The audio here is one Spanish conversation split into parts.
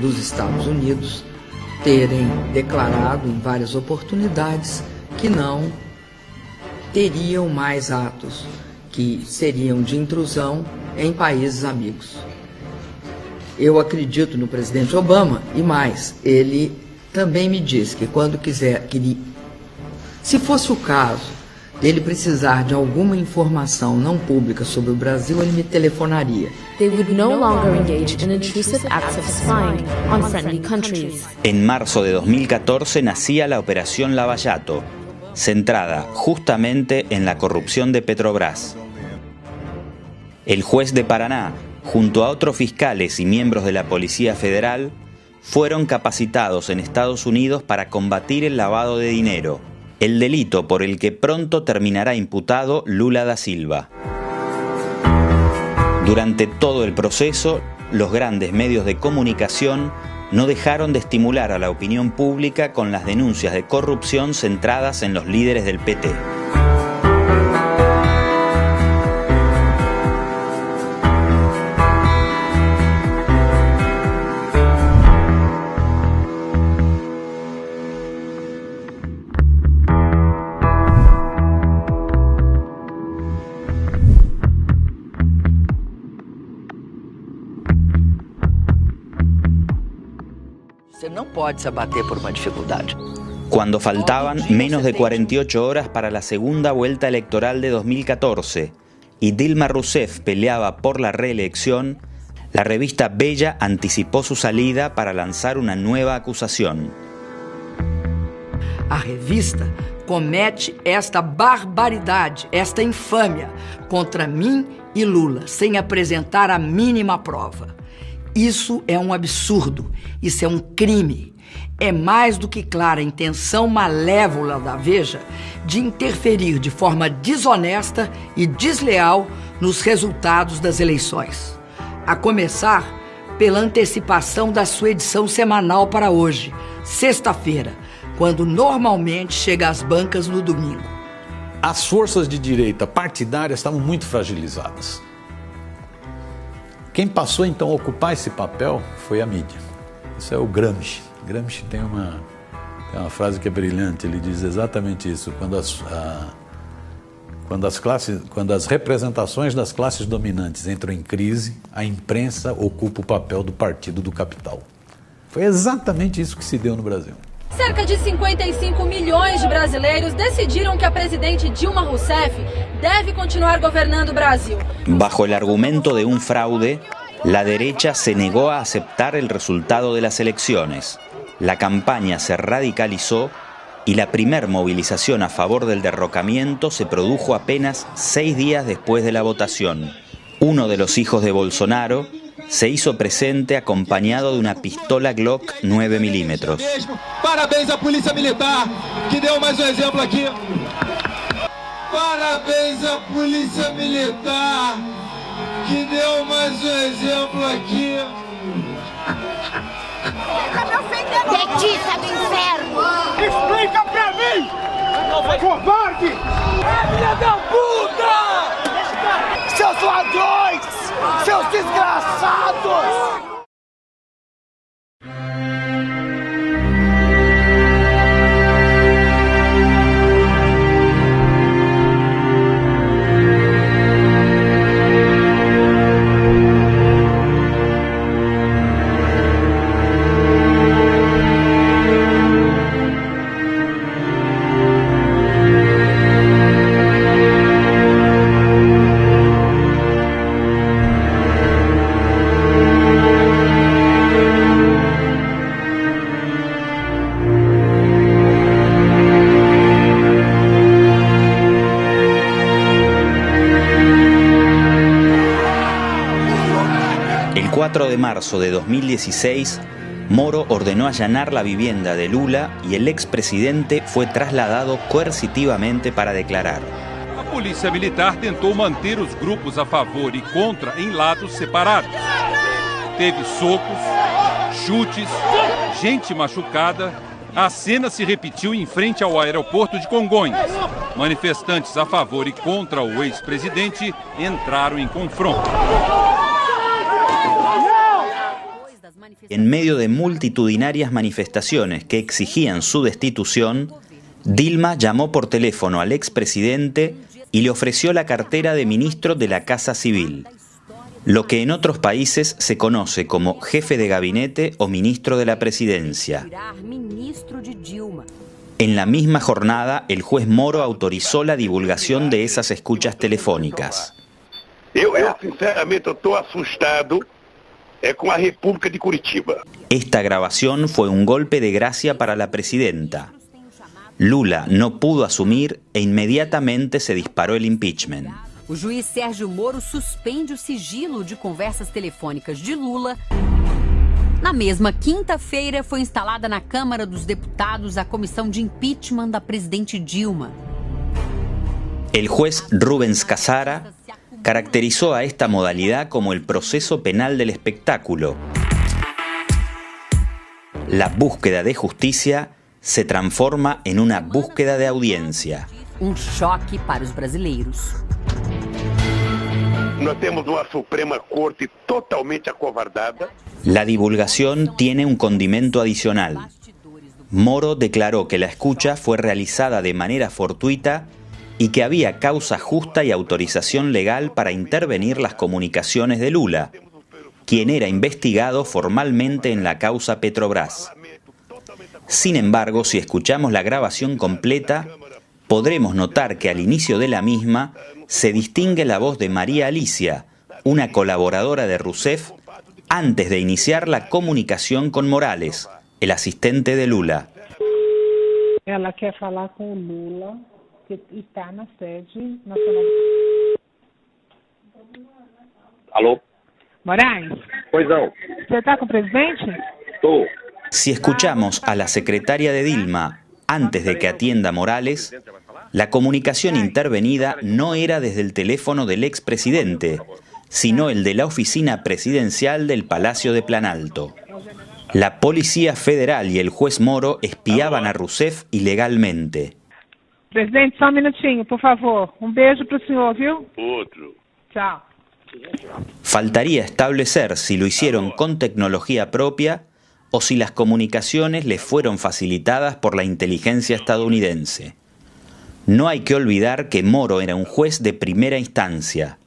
dos Estados Unidos terem declarado em várias oportunidades que não teriam mais atos que seriam de intrusão em países amigos. Eu acredito no presidente Obama e mais, ele também me disse que quando quiser, que se fosse o caso dele precisar de alguma informação não pública sobre o Brasil, ele me telefonaria. They would no longer engage in intrusive acts of spying on friendly countries. En marzo de 2014 nacía la Operación Lavallato, centrada justamente en la corrupción de Petrobras. El juez de Paraná, junto a otros fiscales y miembros de la Policía Federal, fueron capacitados en Estados Unidos para combatir el lavado de dinero, el delito por el que pronto terminará imputado Lula da Silva. Durante todo el proceso, los grandes medios de comunicación no dejaron de estimular a la opinión pública con las denuncias de corrupción centradas en los líderes del PT. Pode se abater por uma dificuldade. Cuando faltaban menos de 48 horas para la segunda vuelta electoral de 2014 y Dilma Rousseff peleaba por la reelección, la revista Bella anticipó su salida para lanzar una nueva acusación. A revista comete esta barbaridade, esta infâmia contra mim e Lula, sem apresentar a mínima prova. Isso é um absurdo, isso é um crime. É mais do que clara a intenção malévola da Veja de interferir de forma desonesta e desleal nos resultados das eleições. A começar pela antecipação da sua edição semanal para hoje, sexta-feira, quando normalmente chega às bancas no domingo. As forças de direita partidárias estavam muito fragilizadas. Quem passou então a ocupar esse papel foi a mídia. Isso é o Gramsci. Gramsci tem uma, tem uma frase que é brilhante, ele diz exatamente isso. Quando as, a, quando, as classes, quando as representações das classes dominantes entram em crise, a imprensa ocupa o papel do partido do capital. Foi exatamente isso que se deu no Brasil. Cerca de 55 milhões de brasileiros decidiram que a presidente Dilma Rousseff debe continuar gobernando o Brasil. Bajo el argumento de un fraude, la derecha se negó a aceptar el resultado de las elecciones. La campaña se radicalizó y la primer movilización a favor del derrocamiento se produjo apenas seis días después de la votación. Uno de los hijos de Bolsonaro se hizo presente acompañado de una pistola Glock 9 milímetros. Parabéns à Polícia Militar, que deu mais um exemplo aqui. Parabéns à Polícia Militar, que deu mais um exemplo aqui. Petista do inferno! Explica pra mim! Covarde! Filha da puta! Seus ladrões! Desgraçados! De marzo de 2016, Moro ordenó allanar la vivienda de Lula y el expresidente fue trasladado coercitivamente para declarar. A polícia militar tentou manter os grupos a favor e contra em lados separados. Teve socos, chutes, gente machucada. A cena se repetiu em frente ao aeroporto de Congonhas. Manifestantes a favor e contra o ex-presidente entraram em confronto. En medio de multitudinarias manifestaciones que exigían su destitución, Dilma llamó por teléfono al expresidente y le ofreció la cartera de ministro de la Casa Civil, lo que en otros países se conoce como jefe de gabinete o ministro de la presidencia. En la misma jornada, el juez Moro autorizó la divulgación de esas escuchas telefónicas. Yo, sinceramente estoy asustado con la República de Curitiba. Esta grabación fue un golpe de gracia para la presidenta. Lula no pudo asumir e inmediatamente se disparó el impeachment. O juiz Sérgio Moro suspende o sigilo de conversas telefônicas de Lula. Na mesma quinta-feira, foi instalada na Câmara dos Deputados a comissão de impeachment da presidente Dilma. El juez Rubens Casara caracterizó a esta modalidad como el proceso penal del espectáculo. La búsqueda de justicia se transforma en una búsqueda de audiencia. Um choque para os brasileiros. Nós temos uma Suprema Corte totalmente acovardada. La divulgación tiene un condimento adicional. Moro declaró que la escucha fue realizada de manera fortuita y que había causa justa y autorización legal para intervenir las comunicaciones de Lula, quien era investigado formalmente en la causa Petrobras. Sin embargo, si escuchamos la grabación completa, podremos notar que al inicio de la misma se distingue la voz de María Alicia, una colaboradora de Rousseff, antes de iniciar la comunicación con Morales, el asistente de Lula. Ela quer falar com Lula, que está na sede nacional. Alô? Moraes? Pois não. Você está com o presidente? Estou. Si escuchamos a la secretaria de Dilma antes de que atienda Morales, la comunicación intervenida no era desde el teléfono del expresidente, sino el de la oficina presidencial del Palacio de Planalto. La Policía Federal y el juez Moro espiaban a Rousseff ilegalmente. Presidente, só um minutinho, por favor. Um beijo pro senhor, viu? Outro. Tchau. Faltaría establecer si lo hicieron con tecnología propia o si las comunicaciones les fueron facilitadas por la inteligencia estadounidense. No hay que olvidar que Moro era un juez de primera instancia.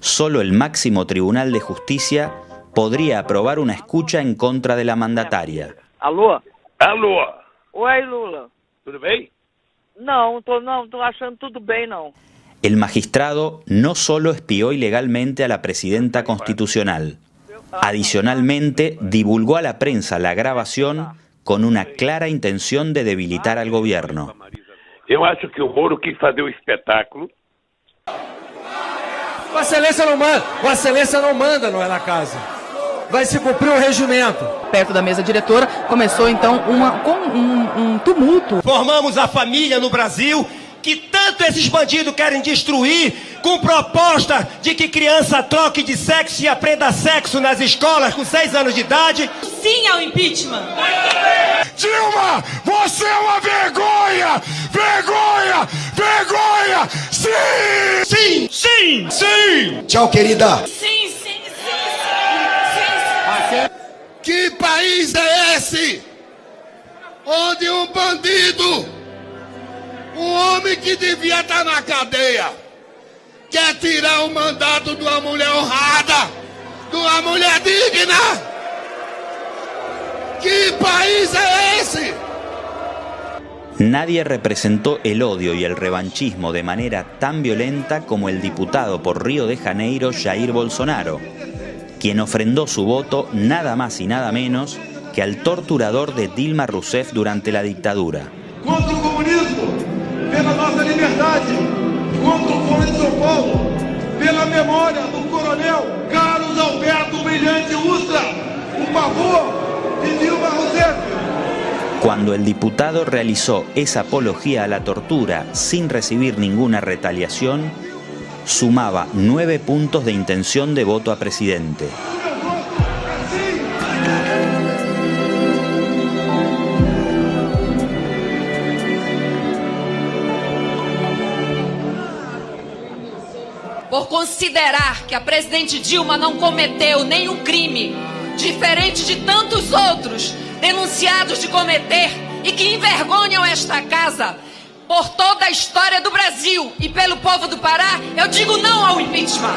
Solo el máximo tribunal de justicia podría aprobar una escucha en contra de la mandataria. Alô? Alô? Oi, Lula. Tudo bem? Não, tô, não, tô achando tudo bem, não. El magistrado no solo espió ilegalmente a la presidenta constitucional, adicionalmente divulgó a la prensa la grabación con una clara intención de debilitar al gobierno. Eu acho que o Moro quis fazer o espetáculo. Vossa Excelência não manda, Vossa Excelência não manda, não é na casa. Vai se cumprir o regimento. Perto da mesa diretora começou então uma, com um, um tumulto. Formamos a família no Brasil que tanto esses bandidos querem destruir com proposta de que criança troque de sexo e aprenda sexo nas escolas com seis anos de idade. Sim ao impeachment. Dilma, você é uma vergonha! Vergonha! Vergonha! Sim! Sim! Sim! Sim! Tchau, querida! Sim. Que país é esse? Onde um bandido, um homem que devia estar na cadeia, quer tirar o mandato de uma mulher honrada, de uma mulher digna? Que país é esse? Nadie representó el odio y el revanchismo de manera tan violenta como el diputado por Río de Janeiro Jair Bolsonaro, quien ofrendó su voto nada más y nada menos que al torturador de Dilma Rousseff durante la dictadura. Contra o comunismo, pela nossa liberdade, contra o Foro de São Paulo, pela memória do coronel Carlos Alberto Brilhante Ustra, o favor de Dilma Rousseff. Cuando el diputado realizó esa apología a la tortura sin recibir ninguna retaliación, sumaba nueve puntos de intención de voto a presidente. Por considerar que a presidente Dilma não cometeu nenhum crime diferente de tantos outros denunciados de cometer e que envergonham esta casa. Por toda a história do Brasil e pelo povo do Pará, eu digo não ao impeachment.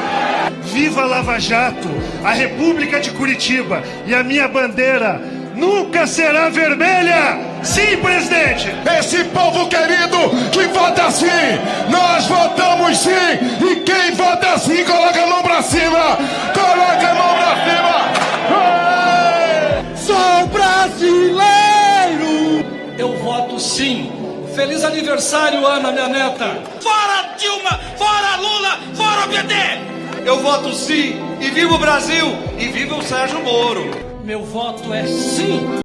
Viva Lava Jato, a República de Curitiba e a minha bandeira nunca será vermelha! Sim, presidente! Esse povo querido que vota sim, nós votamos sim! E quem vota sim, coloca a mão pra cima! Coloca a mão pra cima! Sou brasileiro! Eu voto sim! Feliz aniversário, Ana, minha neta! Fora Dilma! Fora PT! Eu voto sim! E viva o Brasil! E viva o Sérgio Moro! Meu voto é sim!